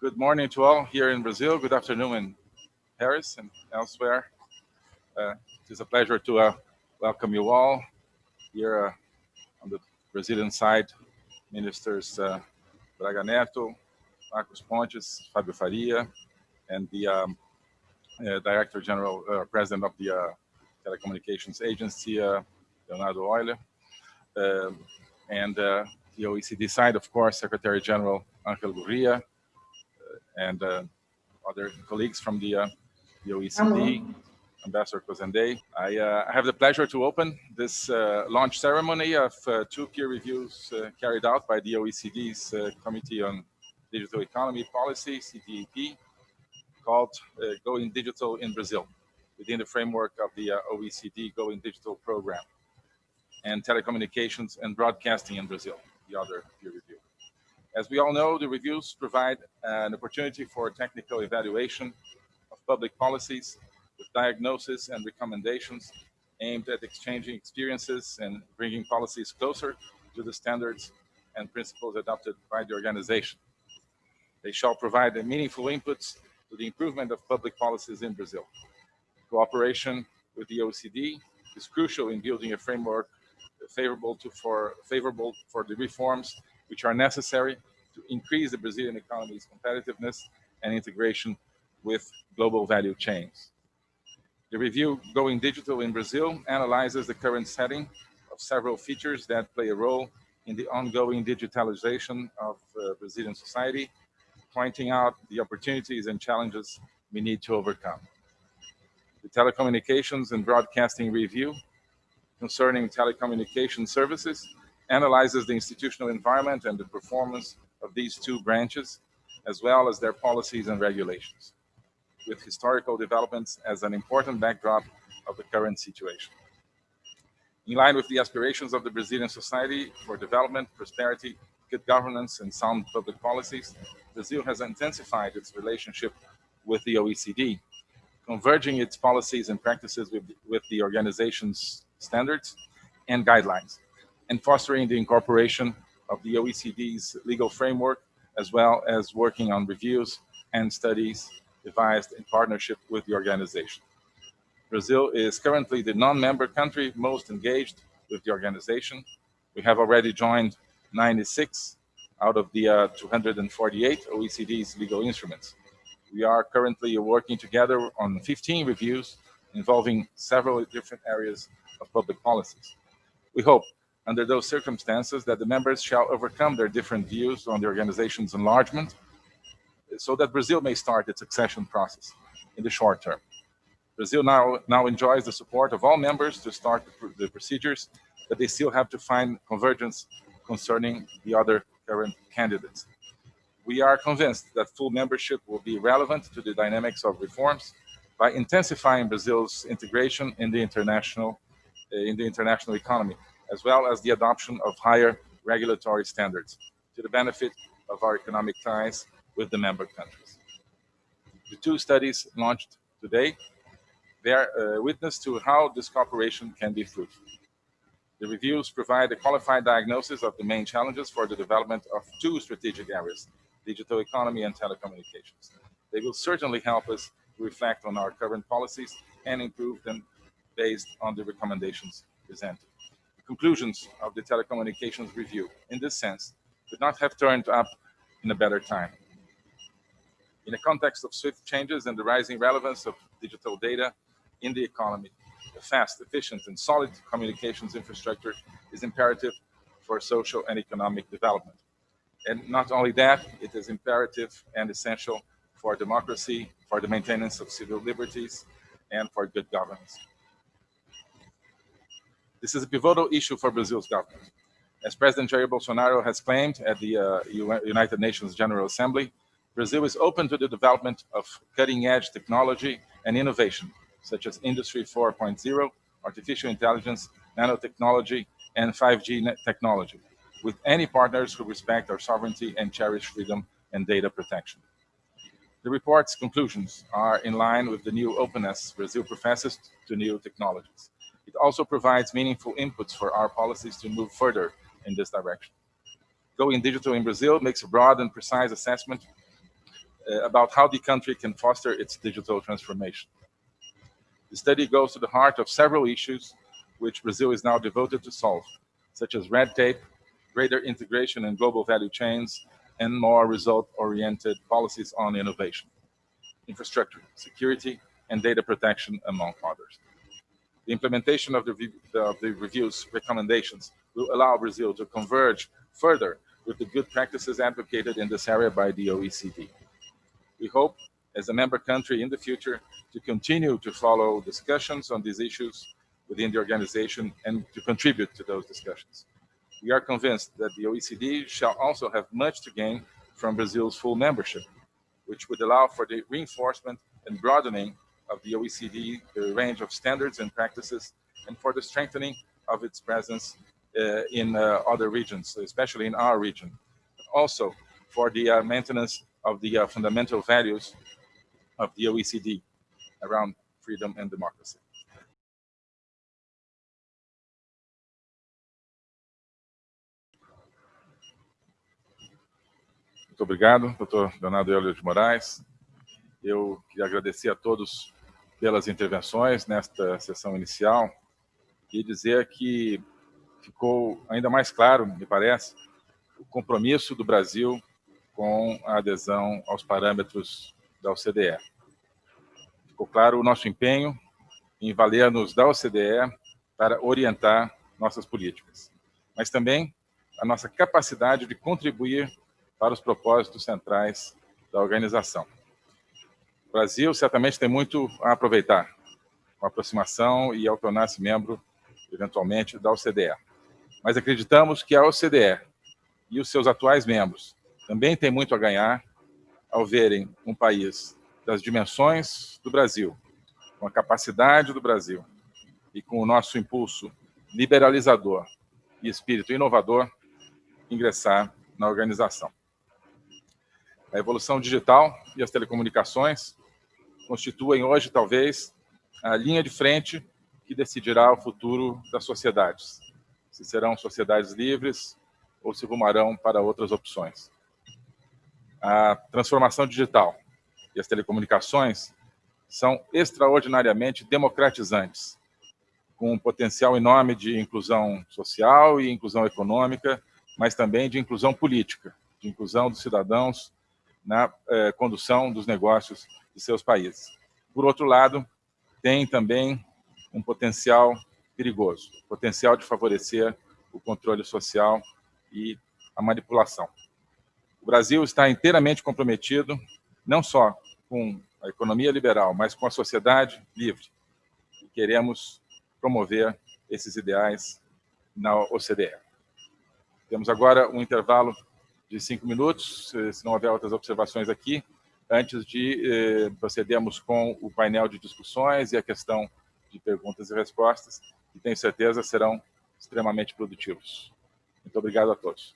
Good morning to all here in Brazil. Good afternoon in Paris and elsewhere. Uh, it is a pleasure to uh, welcome you all here uh, on the Brazilian side. Ministers uh, Braga Netto, Marcos Pontes, Fabio Faria, and the um, uh, Director General, uh, President of the uh, Telecommunications Agency, Leonardo Euler, um, and the OECD side, of course, Secretary General Angel Gurria, and other colleagues from the, the OECD, Ambassador Cozendey. I, uh, I, have the pleasure to open this uh, launch ceremony of uh, two peer reviews carried out by the OECD's Committee on Digital Economy Policy, CDEP, called uh, Going Digital in Brazil within the framework of the uh, OECD Going Digital program and telecommunications and broadcasting in Brazil, the other peer review. As we all know, the reviews provide an opportunity for technical evaluation of public policies with diagnosis and recommendations aimed at exchanging experiences and bringing policies closer to the standards and principles adopted by the organization. They shall provide meaningful inputs to the improvement of public policies in Brazil. Cooperation with the OECD is crucial in building a framework favorable to for favorable for the reforms which are necessary to increase the Brazilian economy's competitiveness and integration with global value chains. The review Going Digital in Brazil analyzes the current setting of several features that play a role in the ongoing digitalization of uh, Brazilian society pointing out the opportunities and challenges we need to overcome. The Telecommunications and Broadcasting Review concerning telecommunication services analyzes the institutional environment and the performance of these two branches, as well as their policies and regulations, with historical developments as an important backdrop of the current situation. In line with the aspirations of the Brazilian society for development, prosperity, good governance, and sound public policies, Brazil has intensified its relationship with the OECD, converging its policies and practices with, with the organization's standards and guidelines, and fostering the incorporation of the OECD's legal framework, as well as working on reviews and studies devised in partnership with the organization. Brazil is currently the non-member country most engaged with the organization. We have already joined 96 out of the uh, 248 OECD's legal instruments. We are currently working together on 15 reviews involving several different areas of public policies. We hope, under those circumstances, that the members shall overcome their different views on the organization's enlargement so that Brazil may start its accession process in the short term. Brazil now, now enjoys the support of all members to start the, the procedures, but they still have to find convergence concerning the other current candidates. We are convinced that full membership will be relevant to the dynamics of reforms by intensifying Brazil's integration in the international in the international economy, as well as the adoption of higher regulatory standards to the benefit of our economic ties with the member countries. The two studies launched today bear uh, witness to how this cooperation can be fruitful. The reviews provide a qualified diagnosis of the main challenges for the development of two strategic areas, digital economy and telecommunications. They will certainly help us reflect on our current policies and improve them based on the recommendations presented. The conclusions of the telecommunications review, in this sense, could not have turned up in a better time. In a context of swift changes and the rising relevance of digital data in the economy, a fast, efficient, and solid communications infrastructure is imperative for social and economic development. And not only that, it is imperative and essential for democracy, for the maintenance of civil liberties, and for good governance. This is a pivotal issue for Brazil's government. As President Jair Bolsonaro has claimed at the uh, United Nations General Assembly, Brazil is open to the development of cutting-edge technology and innovation such as Industry 4.0, artificial intelligence, nanotechnology, and 5G technology, with any partners who respect our sovereignty and cherish freedom and data protection. The report's conclusions are in line with the new openness Brazil professes to new technologies. It also provides meaningful inputs for our policies to move further in this direction. Going Digital in Brazil makes a broad and precise assessment uh, about how the country can foster its digital transformation. The study goes to the heart of several issues which Brazil is now devoted to solve, such as red tape, greater integration in global value chains, and more result-oriented policies on innovation, infrastructure, security, and data protection, among others. The implementation of the, of the review's recommendations will allow Brazil to converge further with the good practices advocated in this area by the OECD. We hope, as a member country in the future, to continue to follow discussions on these issues within the organization and to contribute to those discussions. We are convinced that the OECD shall also have much to gain from Brazil's full membership, which would allow for the reinforcement and broadening of the OECD the range of standards and practices and for the strengthening of its presence uh, in uh, other regions, especially in our region. Also for the uh, maintenance of the uh, fundamental values of the OECD around freedom and democracy. Muito obrigado, doutor Leonardo Euler de Moraes. Eu queria agradecer a todos pelas intervenções nesta sessão inicial e dizer que ficou ainda mais claro, me parece, o compromisso do Brasil com a adesão aos parâmetros da OCDE. Ficou claro o nosso empenho em valer-nos da OCDE para orientar nossas políticas, mas também a nossa capacidade de contribuir para os propósitos centrais da organização. O Brasil certamente tem muito a aproveitar com a aproximação e ao tornar-se membro, eventualmente, da OCDE. Mas acreditamos que a OCDE e os seus atuais membros também têm muito a ganhar ao verem um país das dimensões do Brasil, com a capacidade do Brasil e com o nosso impulso liberalizador e espírito inovador, ingressar na organização. A evolução digital e as telecomunicações constituem hoje, talvez, a linha de frente que decidirá o futuro das sociedades. Se serão sociedades livres ou se rumarão para outras opções. A transformação digital e as telecomunicações são extraordinariamente democratizantes, com um potencial enorme de inclusão social e inclusão econômica, mas também de inclusão política, de inclusão dos cidadãos na eh, condução dos negócios de seus países. Por outro lado, tem também um potencial perigoso, potencial de favorecer o controle social e a manipulação. O Brasil está inteiramente comprometido, não só com a economia liberal, mas com a sociedade livre. E queremos promover esses ideais na OCDE. Temos agora um intervalo de cinco minutos, se não houver outras observações aqui, antes de eh, procedermos com o painel de discussões e a questão de perguntas e respostas, que tenho certeza serão extremamente produtivos. Muito obrigado a todos.